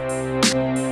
Música